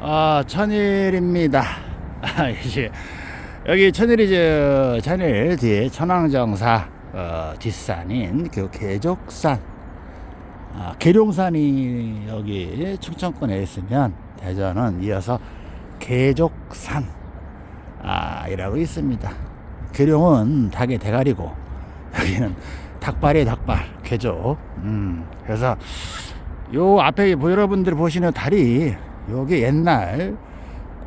아, 천일입니다. 아, 여기 천일이죠. 천일 뒤에 천왕정사 어, 뒷산인 그 계족산. 아, 계룡산이 여기 충청권에 있으면 대전은 이어서 계족산 아, 이라고 있습니다. 계룡은 닭의 대가리고 여기는 닭발이 닭발 계족. 음, 그래서 요 앞에 뭐 여러분들 보시는 다리 요게 옛날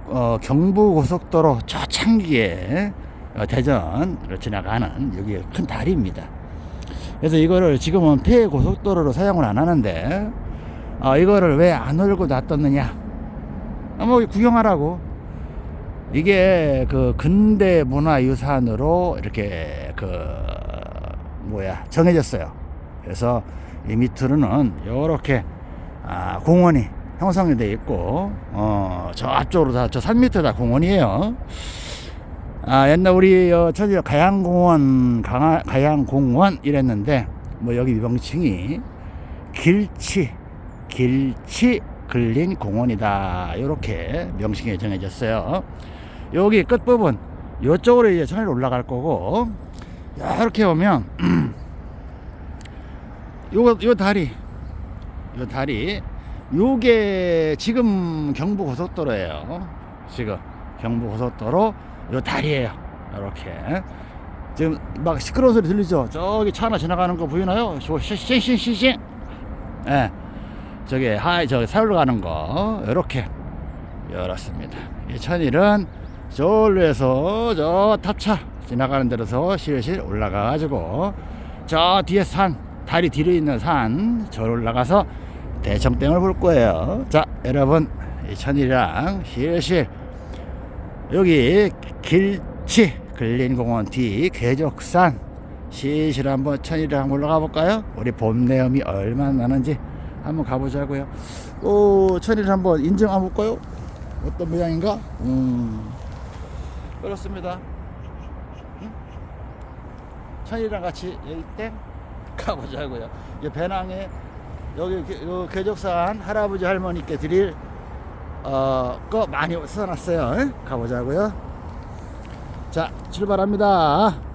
어, 경부 고속도로 저창기에 어, 대전을 지나가는 여기 큰 다리입니다. 그래서 이거를 지금은 폐 고속도로로 사용을 안 하는데 어, 이거를 왜 안 올고 놔뒀느냐? 아, 뭐 구경하라고. 이게 그 근대 문화유산으로 이렇게 그 뭐야 정해졌어요. 그래서 이 밑으로는 이렇게 아, 공원이 형성이 돼 있고 어, 저 앞쪽으로 다 저 산 밑에 다 공원이에요. 아, 옛날 우리 어, 천지 가양공원 강하, 가양공원 이랬는데 뭐 여기 명칭이 길치 길치 근린 공원이다 이렇게 명칭이 정해졌어요. 여기 끝부분 이쪽으로 이제 천일 올라갈 거고 이렇게 오면 요거 요 다리 요 다리 요게 지금 경부 고속도로예요. 지금 경부 고속도로 요 다리예요. 이렇게. 지금 막 시끄러운 소리 들리죠? 저기 차 하나 지나가는 거 보이나요? 싱싱싱싱 예. 저기 하이 저기 서울로 가는 거. 이렇게. 열었습니다. 이 천일은 저로 해서 저 탑차 지나가는 데로서 실실 올라가 가지고 저 뒤에 산 다리 뒤로 있는 산 저로 올라가서 대청댐을 볼 거예요. 자 여러분 이 천일이랑 실실. 여기 길치 근린공원 뒤 계적산. 실실 한번 천일이랑 한번 올라가 볼까요? 우리 봄내음이 얼마나 나는지 한번 가보자고요. 오 천일 한번 인증 한번 볼까요? 어떤 모양인가? 음. 그렇습니다. 응? 천일이랑 같이 일대 가보자고요. 이 배낭에 여기 계적산 할아버지 할머니께 드릴 어, 거 많이 써놨어요. 응? 가보자고요. 자 출발합니다